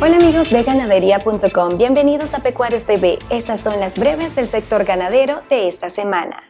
Hola amigos de ganadería.com, bienvenidos a Pecuarios TV. Estas son las breves del sector ganadero de esta semana.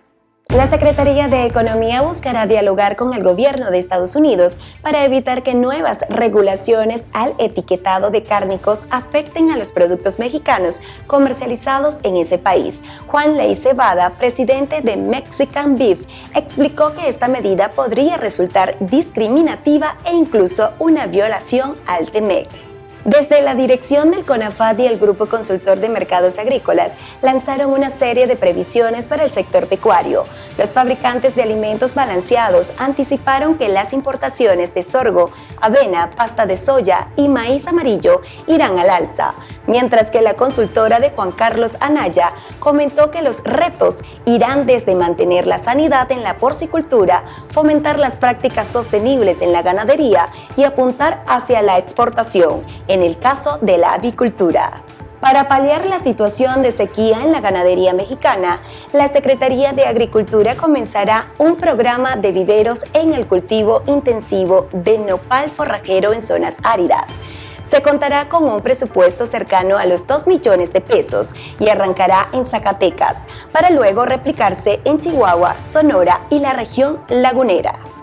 La Secretaría de Economía buscará dialogar con el gobierno de Estados Unidos para evitar que nuevas regulaciones al etiquetado de cárnicos afecten a los productos mexicanos comercializados en ese país. Juan Ley Cebada, presidente de Mexican Beef, explicó que esta medida podría resultar discriminativa e incluso una violación al TEMEC. Desde la dirección del CONAFAD y el Grupo Consultor de Mercados Agrícolas lanzaron una serie de previsiones para el sector pecuario. Los fabricantes de alimentos balanceados anticiparon que las importaciones de sorgo, avena, pasta de soya y maíz amarillo irán al alza, mientras que la consultora de Juan Carlos Anaya comentó que los retos irán desde mantener la sanidad en la porcicultura, fomentar las prácticas sostenibles en la ganadería y apuntar hacia la exportación en el caso de la avicultura. Para paliar la situación de sequía en la ganadería mexicana, la Secretaría de Agricultura comenzará un programa de viveros en el cultivo intensivo de nopal forrajero en zonas áridas. Se contará con un presupuesto cercano a los 2 millones de pesos y arrancará en Zacatecas, para luego replicarse en Chihuahua, Sonora y la región lagunera.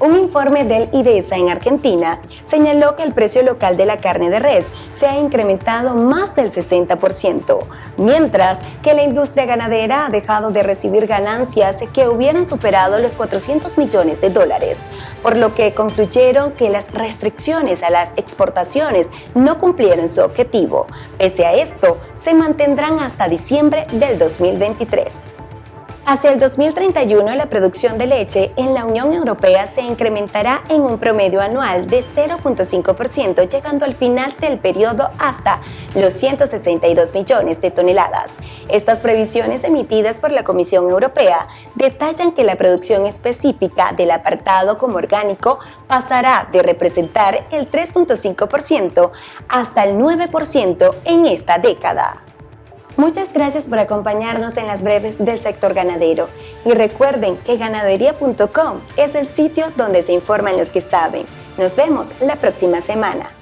Un informe del IDESA en Argentina señaló que el precio local de la carne de res se ha incrementado más del 60%, mientras que la industria ganadera ha dejado de recibir ganancias que hubieran superado los 400 millones de dólares, por lo que concluyeron que las restricciones a las exportaciones no cumplieron su objetivo. Pese a esto, se mantendrán hasta diciembre del 2023. Hacia el 2031, la producción de leche en la Unión Europea se incrementará en un promedio anual de 0.5%, llegando al final del periodo hasta los 162 millones de toneladas. Estas previsiones emitidas por la Comisión Europea detallan que la producción específica del apartado como orgánico pasará de representar el 3.5% hasta el 9% en esta década. Muchas gracias por acompañarnos en las breves del sector ganadero y recuerden que ganadería.com es el sitio donde se informan los que saben. Nos vemos la próxima semana.